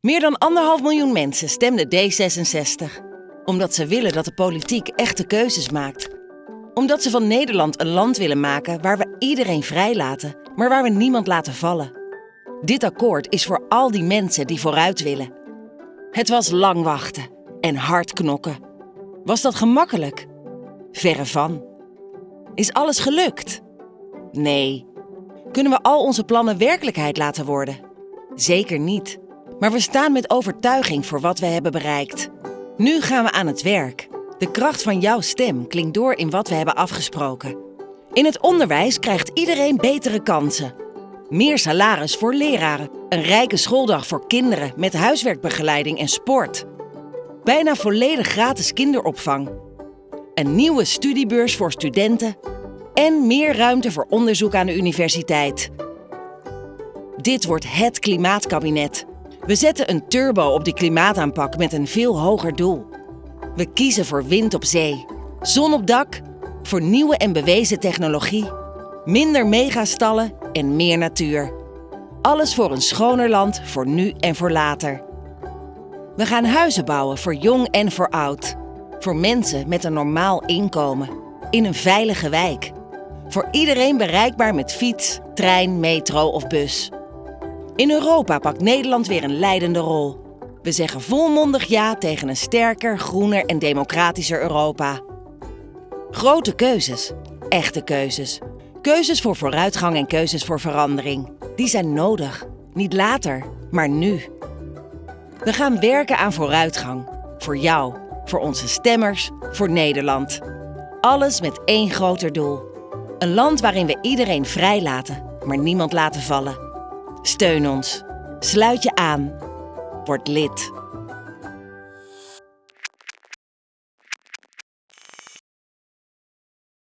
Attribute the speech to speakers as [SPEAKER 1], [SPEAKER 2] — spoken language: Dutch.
[SPEAKER 1] Meer dan anderhalf miljoen mensen stemden D66. Omdat ze willen dat de politiek echte keuzes maakt. Omdat ze van Nederland een land willen maken waar we iedereen vrijlaten, maar waar we niemand laten vallen. Dit akkoord is voor al die mensen die vooruit willen. Het was lang wachten en hard knokken. Was dat gemakkelijk? Verre van. Is alles gelukt? Nee. Kunnen we al onze plannen werkelijkheid laten worden? Zeker niet. Maar we staan met overtuiging voor wat we hebben bereikt. Nu gaan we aan het werk. De kracht van jouw stem klinkt door in wat we hebben afgesproken. In het onderwijs krijgt iedereen betere kansen. Meer salaris voor leraren. Een rijke schooldag voor kinderen met huiswerkbegeleiding en sport. Bijna volledig gratis kinderopvang. Een nieuwe studiebeurs voor studenten. En meer ruimte voor onderzoek aan de universiteit. Dit wordt het klimaatkabinet. We zetten een turbo op die klimaataanpak met een veel hoger doel. We kiezen voor wind op zee, zon op dak, voor nieuwe en bewezen technologie, minder megastallen en meer natuur. Alles voor een schoner land voor nu en voor later. We gaan huizen bouwen voor jong en voor oud. Voor mensen met een normaal inkomen. In een veilige wijk. Voor iedereen bereikbaar met fiets, trein, metro of bus. In Europa pakt Nederland weer een leidende rol. We zeggen volmondig ja tegen een sterker, groener en democratischer Europa. Grote keuzes, echte keuzes. Keuzes voor vooruitgang en keuzes voor verandering. Die zijn nodig. Niet later, maar nu. We gaan werken aan vooruitgang. Voor jou, voor onze stemmers, voor Nederland. Alles met één groter doel. Een land waarin we iedereen vrij laten, maar niemand laten vallen. Steun ons. Sluit je aan. Word lid.